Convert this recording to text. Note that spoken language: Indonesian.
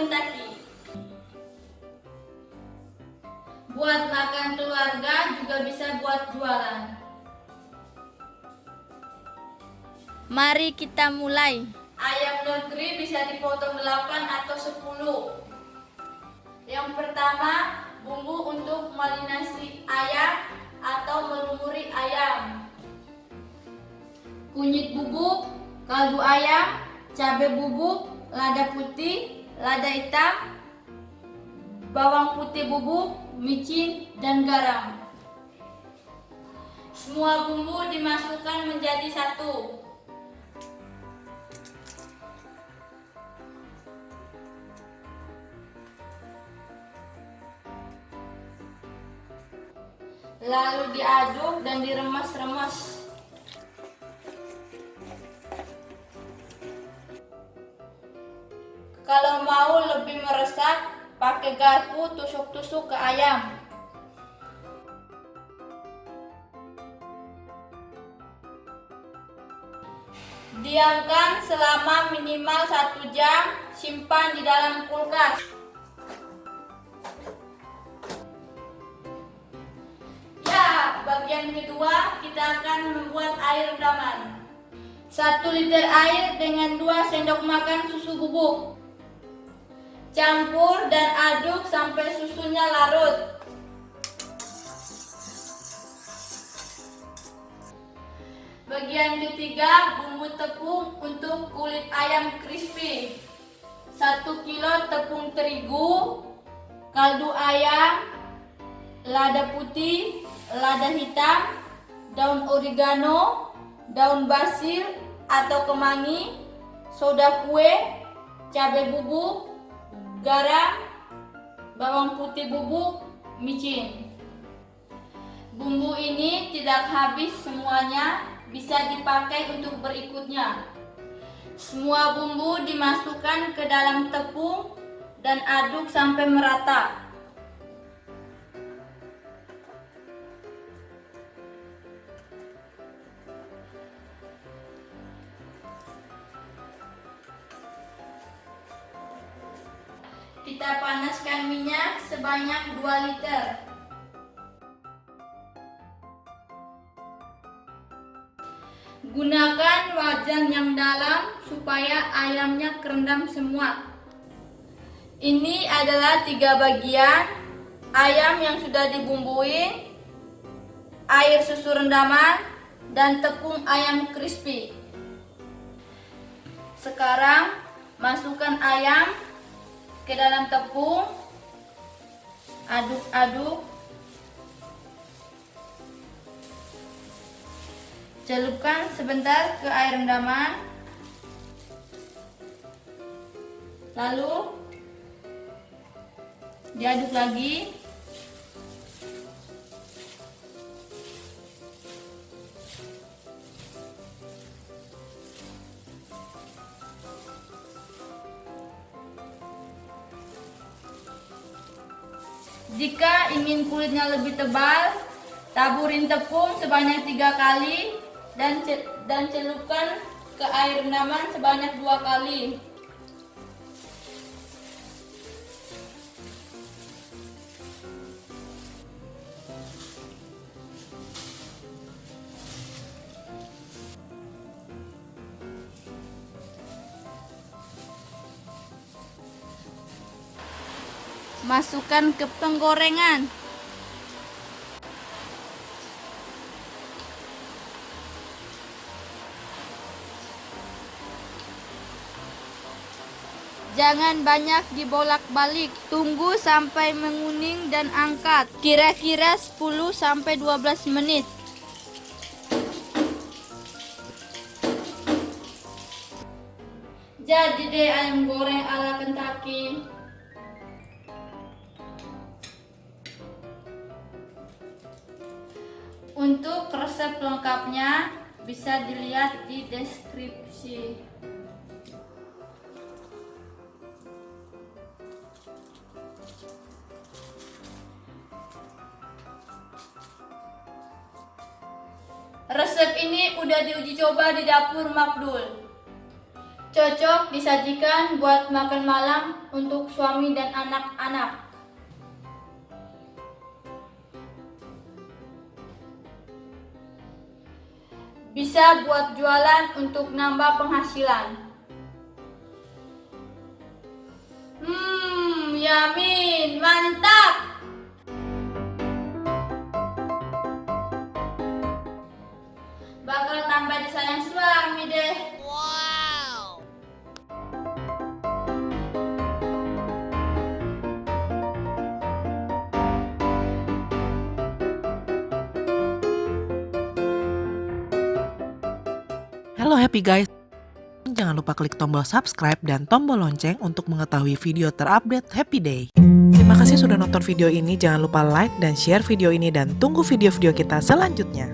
Kentucky. Buat makan keluarga juga bisa buat jualan. Mari kita mulai. Ayam negeri bisa dipotong 8 atau 10. Yang pertama, bumbu untuk marinasi ayam atau melumuri ayam. Kunyit bubuk, kaldu ayam, cabai bubuk, lada putih, lada hitam, bawang putih bubuk, micin, dan garam. Semua bumbu dimasukkan menjadi satu. Lalu diaduk dan diremas-remas. Kalau mau lebih meresap, pakai garpu tusuk-tusuk ke ayam. Diamkan selama minimal satu jam, simpan di dalam kulkas. Ya, bagian kedua kita akan membuat air rendaman. 1 liter air dengan 2 sendok makan susu bubuk. Campur dan aduk sampai susunya larut. Bagian ketiga, bumbu tepung untuk kulit ayam crispy. 1 kilo tepung terigu, kaldu ayam, lada putih, lada hitam, daun oregano, daun basil atau kemangi, soda kue, cabai bubuk, garam, bawang putih bubuk, micin. Bumbu ini tidak habis semuanya, bisa dipakai untuk berikutnya. Semua bumbu dimasukkan ke dalam tepung dan aduk sampai merata. Kita panaskan minyak sebanyak 2 liter. Gunakan wajan yang dalam supaya ayamnya kerendam semua. Ini adalah tiga bagian ayam yang sudah dibumbui, air susu rendaman, dan tepung ayam crispy. Sekarang masukkan ayam ke dalam tepung, aduk-aduk, celupkan sebentar ke air rendaman, lalu diaduk lagi. Jika ingin kulitnya lebih tebal, taburin tepung sebanyak tiga kali dan dan celupkan ke air rendaman sebanyak dua kali. Masukkan ke penggorengan. Jangan banyak dibolak-balik. Tunggu sampai menguning dan angkat. Kira-kira 10 sampai 12 menit. Jadi deh ayam goreng ala Kentucky. Untuk resep lengkapnya bisa dilihat di deskripsi. Resep ini udah diuji coba di dapur Makdul. Cocok disajikan buat makan malam untuk suami dan anak-anak. Bisa buat jualan untuk nambah penghasilan. Hmm, yamin, mantap! Halo happy guys. Jangan lupa klik tombol subscribe dan tombol lonceng untuk mengetahui video terupdate Happy Day. Terima kasih sudah nonton video ini. Jangan lupa like dan share video ini dan tunggu video-video kita selanjutnya.